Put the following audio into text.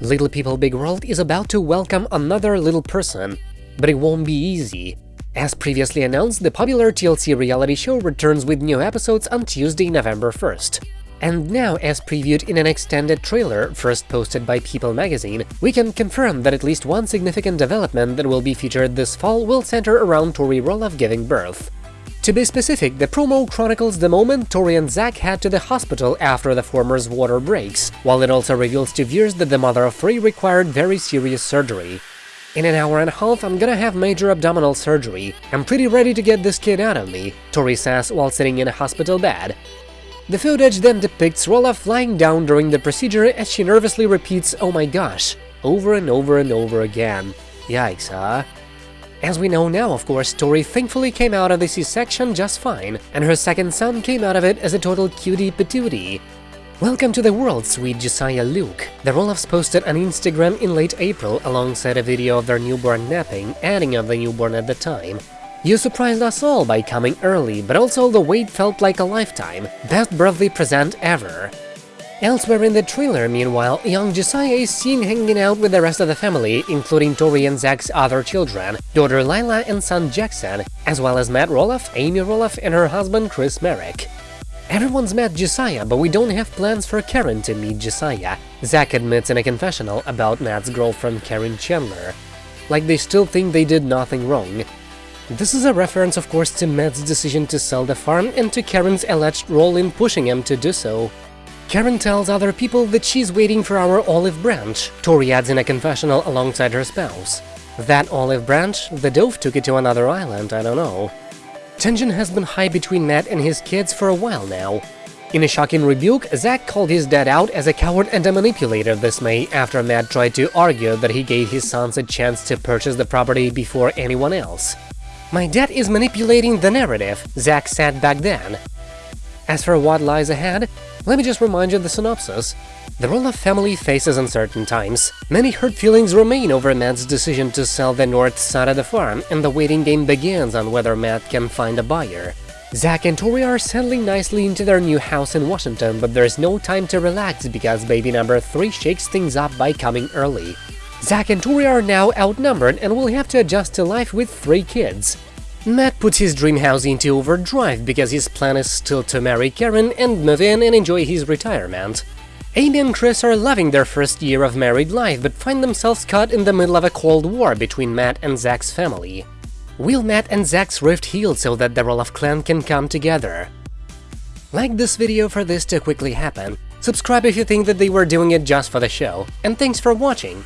Little People Big World is about to welcome another little person, but it won't be easy. As previously announced, the popular TLC reality show returns with new episodes on Tuesday, November 1st. And now, as previewed in an extended trailer first posted by People magazine, we can confirm that at least one significant development that will be featured this fall will center around Tori Roloff giving birth. To be specific, the promo chronicles the moment Tori and Zach head to the hospital after the former's water breaks, while it also reveals to viewers that the mother of three required very serious surgery. In an hour and a half, I'm gonna have major abdominal surgery. I'm pretty ready to get this kid out of me, Tori says while sitting in a hospital bed. The footage then depicts Roloff flying down during the procedure as she nervously repeats oh my gosh, over and over and over again. Yikes, huh? As we know now, of course, Tori thankfully came out of the C-section just fine, and her second son came out of it as a total cutie patootie. Welcome to the world, sweet Josiah Luke. The Roloffs posted on Instagram in late April alongside a video of their newborn napping, adding of the newborn at the time. You surprised us all by coming early, but also the wait felt like a lifetime. Best birthday present ever. Elsewhere in the trailer, meanwhile, young Josiah is seen hanging out with the rest of the family, including Tori and Zach's other children, daughter Lilah and son Jackson, as well as Matt Roloff, Amy Roloff, and her husband Chris Marek. Everyone's met Josiah, but we don't have plans for Karen to meet Josiah, Zach admits in a confessional about Matt's girlfriend Karen Chandler. Like they still think they did nothing wrong. This is a reference, of course, to Matt's decision to sell the farm and to Karen's alleged role in pushing him to do so. Karen tells other people that she's waiting for our olive branch, Tori adds in a confessional alongside her spouse. That olive branch, the dove took it to another island, I don't know. Tension has been high between Matt and his kids for a while now. In a shocking rebuke, Zach called his dad out as a coward and a manipulator this May after Matt tried to argue that he gave his sons a chance to purchase the property before anyone else. My dad is manipulating the narrative, Zach said back then. As for what lies ahead, let me just remind you of the synopsis. The Roloff family faces uncertain times. Many hurt feelings remain over Matt's decision to sell the north side of the farm, and the waiting game begins on whether Matt can find a buyer. Zach and Tori are settling nicely into their new house in Washington, but there's no time to relax because baby number 3 shakes things up by coming early. Zach and Tori are now outnumbered and will have to adjust to life with three kids. Matt puts his dream house into overdrive because his plan is still to marry Karen and move in and enjoy his retirement. Amy and Chris are loving their first year of married life, but find themselves caught in the middle of a cold war between Matt and Zach's family. Will Matt and Zach's rift heal so that the Roloff clan can come together? Like this video for this to quickly happen, subscribe if you think that they were doing it just for the show, and thanks for watching!